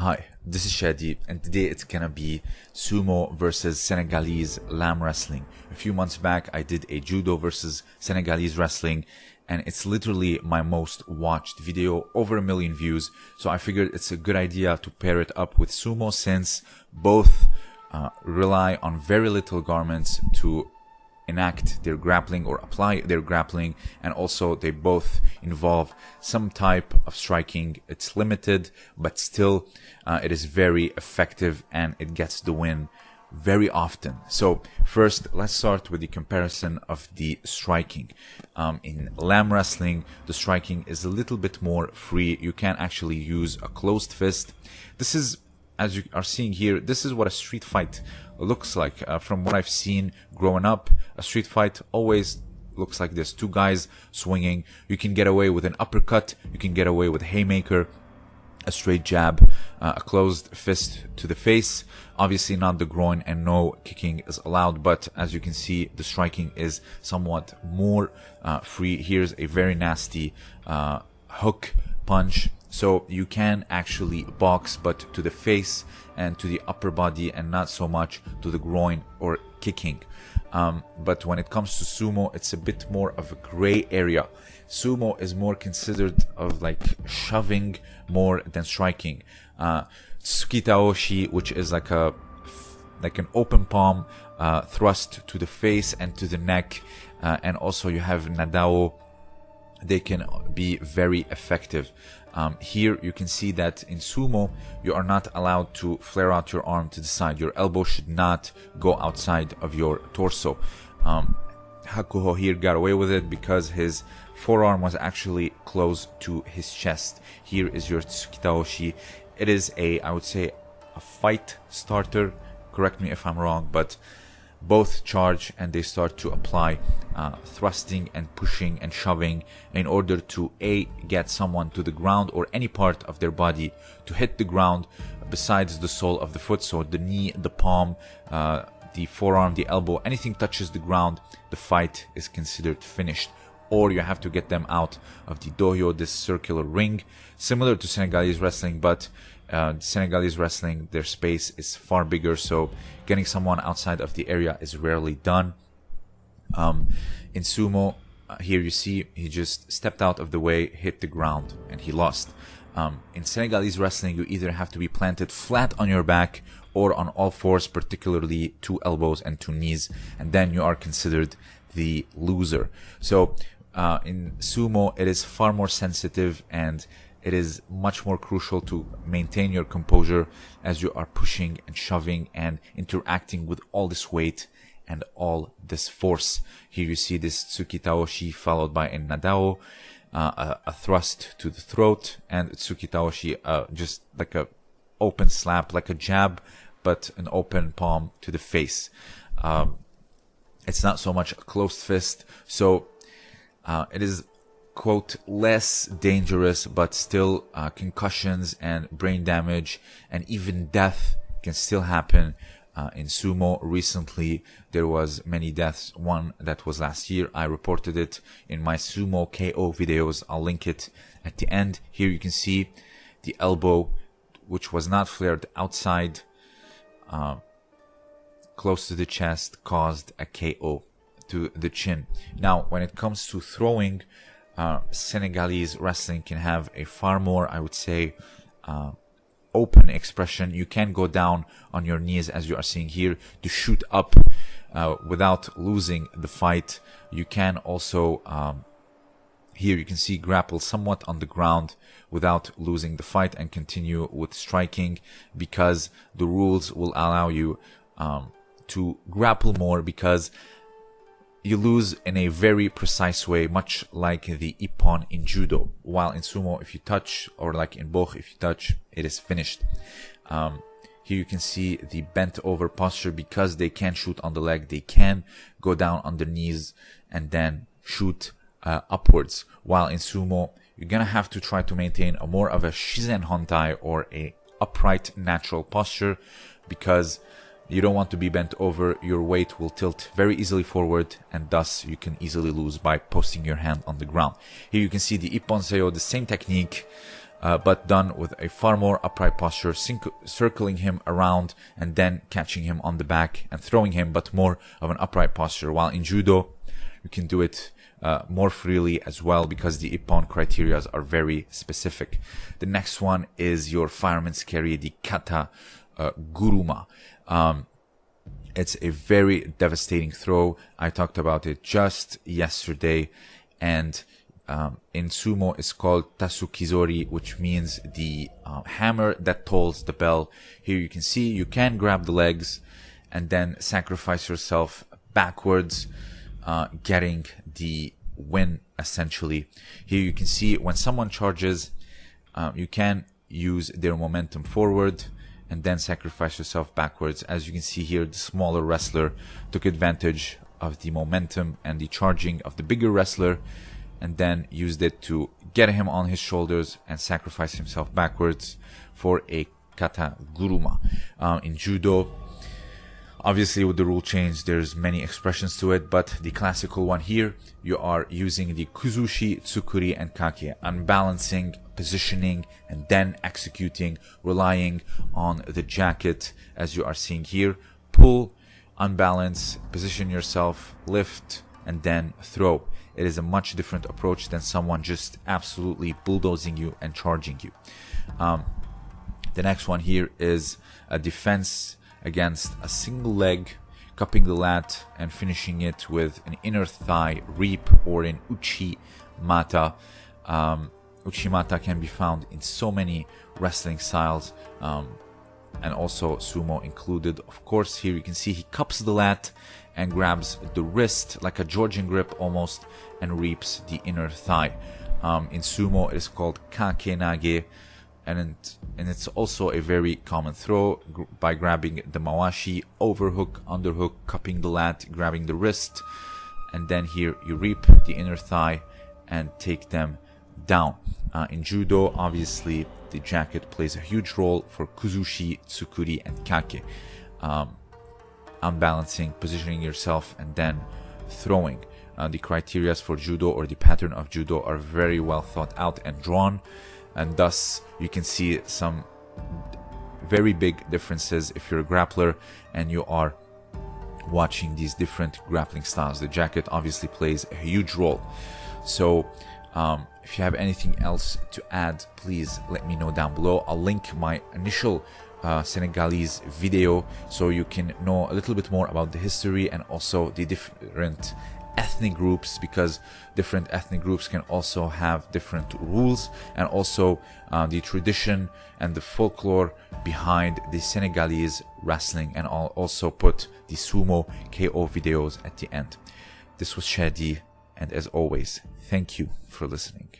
Hi, this is Shadi, and today it's gonna be sumo versus Senegalese lamb wrestling. A few months back, I did a judo versus Senegalese wrestling, and it's literally my most watched video, over a million views. So I figured it's a good idea to pair it up with sumo since both uh, rely on very little garments to enact their grappling or apply their grappling and also they both involve some type of striking it's limited but still uh, it is very effective and it gets the win very often. So first, let's start with the comparison of the striking. Um, in lamb wrestling, the striking is a little bit more free. You can actually use a closed fist. This is, as you are seeing here, this is what a street fight looks like. Uh, from what I've seen growing up, a street fight always looks like this. Two guys swinging. You can get away with an uppercut. You can get away with a haymaker a straight jab, uh, a closed fist to the face. Obviously not the groin and no kicking is allowed, but as you can see, the striking is somewhat more uh, free. Here's a very nasty uh, hook punch. So you can actually box, but to the face and to the upper body and not so much to the groin or kicking. Um, but when it comes to sumo, it's a bit more of a gray area sumo is more considered of like shoving more than striking. Uh, Tsukitaoshi, which is like a like an open palm uh, thrust to the face and to the neck, uh, and also you have nodowa. They can be very effective. Um, here you can see that in sumo you are not allowed to flare out your arm to the side. Your elbow should not go outside of your torso. Um, Hakuho here got away with it because his forearm was actually close to his chest. Here is your Tsukitaoshi. It is a, I would say, a fight starter. Correct me if I'm wrong, but both charge and they start to apply uh, thrusting and pushing and shoving in order to a get someone to the ground or any part of their body to hit the ground besides the sole of the foot. So the knee the palm uh, the forearm the elbow anything touches the ground the fight is considered finished. Or you have to get them out of the dohyo, this circular ring, similar to Senegalese wrestling, but uh, Senegalese wrestling, their space is far bigger, so getting someone outside of the area is rarely done. Um, in sumo, uh, here you see he just stepped out of the way, hit the ground, and he lost. Um, in Senegalese wrestling, you either have to be planted flat on your back or on all fours, particularly two elbows and two knees, and then you are considered the loser. So uh, in sumo, it is far more sensitive and it is much more crucial to maintain your composure as you are pushing and shoving and interacting with all this weight and all this force. Here you see this Tsukitaoshi followed by a nodowa, uh, a, a, thrust to the throat, and Tsukitaoshi, uh, just like a open slap, like a jab, but an open palm to the face. Um, it's not so much a closed fist. So uh, it is quote less dangerous, but still uh, concussions and brain damage and even death can still happen. Uh, in sumo recently there was many deaths one that was last year i reported it in my sumo ko videos i'll link it at the end here you can see the elbow which was not flared outside uh, close to the chest caused a ko to the chin. Now, when it comes to throwing, uh, Senegalese wrestling can have a far more, I would say, uh, open expression. You can go down on your knees as you are seeing here to shoot up uh, without losing the fight. You can also, um, here you can see grapple somewhat on the ground without losing the fight and continue with striking because the rules will allow you um, to grapple more because you lose in a very precise way, much like the ippon in judo. While in sumo, if you touch, or like in bokh, if you touch, it is finished. Um, here you can see the bent over posture because they can shoot on the leg. They can go down on their knees and then shoot uh, upwards. While in sumo, you're gonna have to try to maintain a more of a shizen hontai or a upright natural posture because you don't want to be bent over, your weight will tilt very easily forward and thus you can easily lose by posting your hand on the ground. Here you can see the Ippon Seoi, the same technique, uh, but done with a far more upright posture, circling him around and then catching him on the back and throwing him, but more of an upright posture. While in judo, you can do it uh, more freely as well because the Ippon criterias are very specific. The next one is your fireman's carry, the kata uh, guruma. Um, it's a very devastating throw. I talked about it just yesterday, and um, in sumo it's called tasukizori, which means the uh, hammer that tolls the bell. Here you can see you can grab the legs and then sacrifice yourself backwards, uh, getting the win essentially. Here you can see when someone charges, um, you can use their momentum forward and then sacrifice yourself backwards. As you can see here, the smaller wrestler took advantage of the momentum and the charging of the bigger wrestler and then used it to get him on his shoulders and sacrifice himself backwards for a kata guruma. Uh, in judo, obviously with the rule change, there's many expressions to it, but the classical one here, you are using the kuzushi, tsukuri, and kake, unbalancing positioning and then executing, relying on the jacket as you are seeing here. Pull, unbalance, position yourself, lift, and then throw. It is a much different approach than someone just absolutely bulldozing you and charging you. Um, the next one here is a defense against a single leg, cupping the lat and finishing it with an inner thigh reap or an uchi mata. Um, Uchimata can be found in so many wrestling styles um, and also sumo included. Of course, here you can see he cups the lat and grabs the wrist like a Georgian grip almost and reaps the inner thigh. Um, in sumo, it is called kakenage and, and it's also a very common throw by grabbing the mawashi, overhook, underhook, cupping the lat, grabbing the wrist, and then here you reap the inner thigh and take them down. Uh, in judo, obviously, the jacket plays a huge role for kuzushi, tsukuri, and kake. Um, unbalancing, positioning yourself, and then throwing. Uh, the criteria for judo or the pattern of judo are very well thought out and drawn, and thus you can see some very big differences if you're a grappler and you are watching these different grappling styles. The jacket obviously plays a huge role. So um, if you have anything else to add, please let me know down below. I'll link my initial uh, Senegalese video so you can know a little bit more about the history and also the different ethnic groups because different ethnic groups can also have different rules and also uh, the tradition and the folklore behind the Senegalese wrestling and I'll also put the sumo KO videos at the end. This was Shadi and as always, thank you for listening.